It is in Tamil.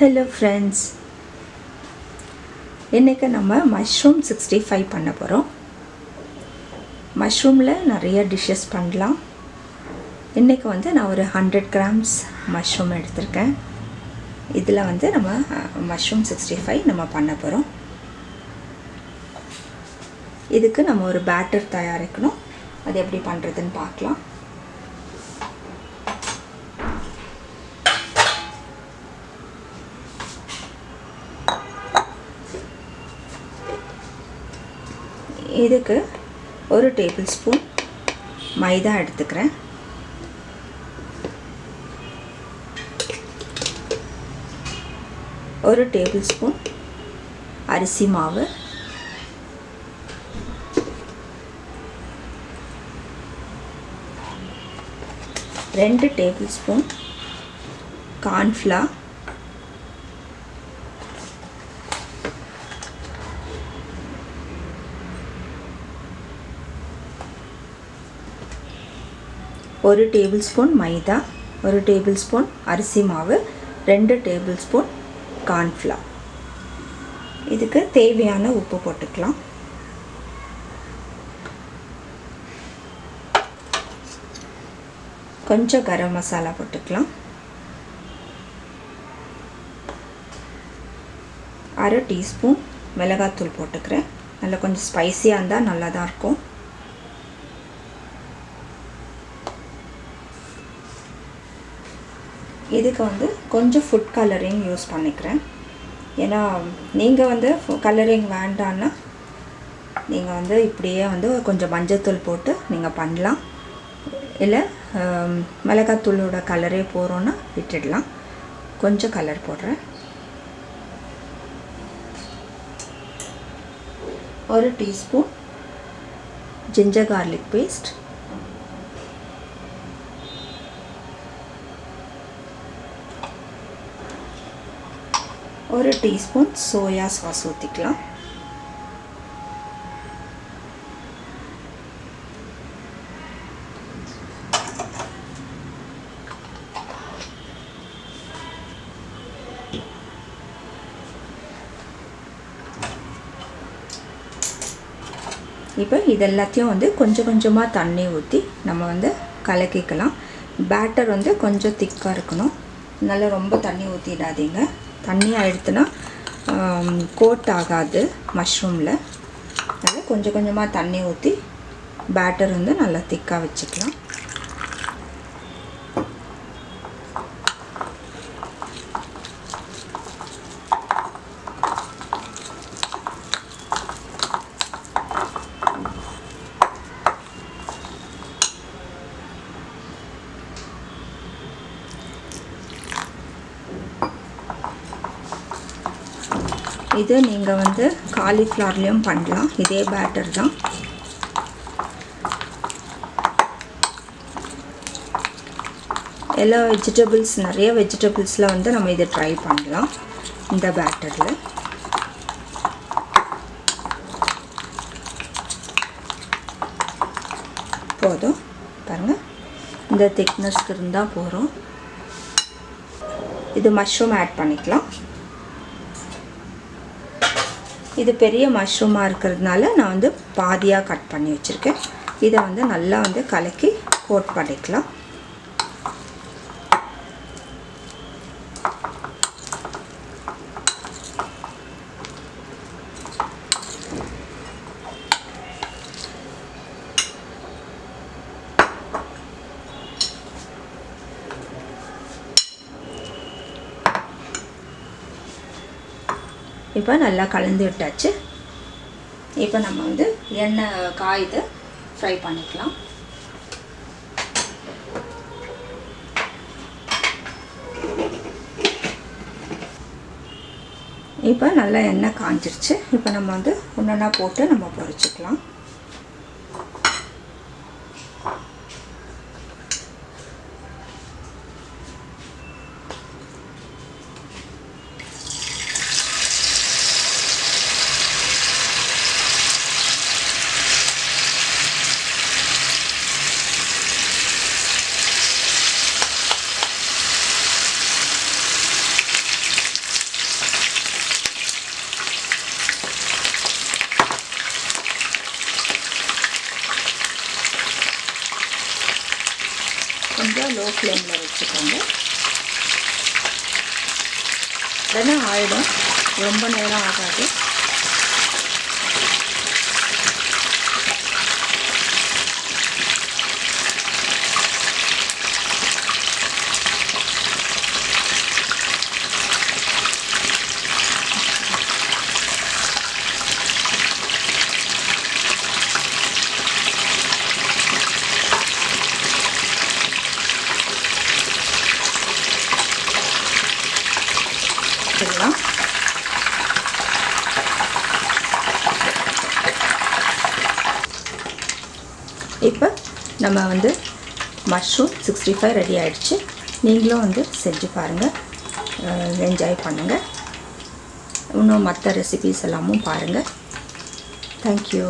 ஹலோ ஃப்ரெண்ட்ஸ் இன்றைக்கி நம்ம மஷ்ரூம் சிக்ஸ்டி ஃபைவ் பண்ண போகிறோம் மஷ்ரூமில் நிறைய டிஷ்ஷஸ் பண்ணலாம். இன்றைக்கி வந்து நான் ஒரு ஹண்ட்ரட் கிராம்ஸ் மஷ்ரூம் எடுத்திருக்கேன். இதில் வந்து நம்ம மஷ்ரூம் சிக்ஸ்டி ஃபைவ் நம்ம பண்ண போகிறோம் இதுக்கு நம்ம ஒரு பேட்டர் தயாரிக்கணும். அது எப்படி பண்ணுறதுன்னு பார்க்கலாம். இதுக்கு ஒரு டேபிள் ஸ்பூன் மைதா எடுத்துக்கிறேன். ஒரு டேபிள் ஸ்பூன் அரிசி மாவு. ரெண்டு டேபிள் ஸ்பூன் கார்ன்ஃப்ளவர். ஒரு டேபிள் ஸ்பூன் மைதா ஒரு டேபிள் ஸ்பூன் அரிசி மாவு ரெண்டு டேபிள் ஸ்பூன் கார்ன்ஃப்ளவர். இதுக்கு தேவையான உப்பு போட்டுக்கலாம். கொஞ்சம் கரம் மசாலா போட்டுக்கலாம். அரை டீஸ்பூன் மிளகாத்தூள் போட்டுக்கிறேன். நல்லா கொஞ்சம் ஸ்பைஸியாக இருந்தால் நல்லா தான் இருக்கும். இதுக்கு வந்து கொஞ்சம் ஃபுட் கலரிங் யூஸ் பண்ணிக்கிறேன். ஏன்னா நீங்கள் வந்து கலரிங் வேண்டான்னா நீங்கள் வந்து இப்படியே வந்து கொஞ்சம் மஞ்சத்தூள் போட்டு நீங்கள் பண்ணலாம். இல்லை மிளகாத்தூளோட கலரே போகிறோன்னா விட்டுடலாம். கொஞ்சம் கலர் போடுறேன். ஒரு டீஸ்பூன் ஜிஞ்சர் கார்லிக் பேஸ்ட் ஒரு டீஸ்பூன் சோயா சாஸ் ஊற்றிக்கலாம் இப்போ இது எல்லாத்தையும் வந்து கொஞ்சம் கொஞ்சமாக தண்ணி ஊற்றி நம்ம வந்து கலக்கிக்கலாம். பேட்டர் வந்து கொஞ்சம் திக்காக இருக்கணும். நல்லா ரொம்ப தண்ணி ஊற்றிடாதீங்க தண்ணியாக எடுத்துனா கோட் ஆகாது மஷ்ரூமில் அதனால் கொஞ்சம் கொஞ்சமாக தண்ணி ஊற்றி பேட்டர் வந்து நல்லா திக்காக வச்சுக்கலாம். இது நீங்கள் வந்து காலிஃப்ளவர்லேயும் பண்ணலாம். இதே பேட்டர் தான். எல்லா வெஜிடபிள்ஸ் நிறைய வெஜிடபிள்ஸில் வந்து நம்ம இதை ட்ரை பண்ணலாம். இந்த பேட்டரில் போதும். பாருங்கள் இந்த திக்னஸ்க்கு இருந்தால் போகிறோம் இது மஷ்ரூம் ஆட் பண்ணிக்கலாம். இது பெரிய மஷ்ரூமாக இருக்கிறதுனால நான் வந்து பாதியாக கட் பண்ணி வச்சுருக்கேன். இதை வந்து நல்லா வந்து கலக்கி கோட் பண்ணிக்கலாம். இப்போ நல்லா கலந்து விட்டாச்சு. இப்போ நம்ம வந்து எண்ணெய் காயுது ஃப்ரை பண்ணிக்கலாம். இப்போ நல்லா எண்ணெய் காஞ்சிருச்சு. இப்போ நம்ம வந்து ஒன்றா போட்டு நம்ம பொரிச்சிக்கலாம். ஃப்ளேமில் வச்சுக்கோங்க. உடனே ஆயிடும். ரொம்ப நேரம் ஆகாது. வச்சுக்கலாம் இப்போ நம்ம வந்து மஷ்ரூம் சிக்ஸ்டி ஃபைவ் ரெடி ஆகிடுச்சு நீங்களும் வந்து செஞ்சு பாருங்கள் என்ஜாய் பண்ணுங்கள் இன்னும் மற்ற ரெசிபீஸ் எல்லாமும் பாருங்கள் தேங்க்யூ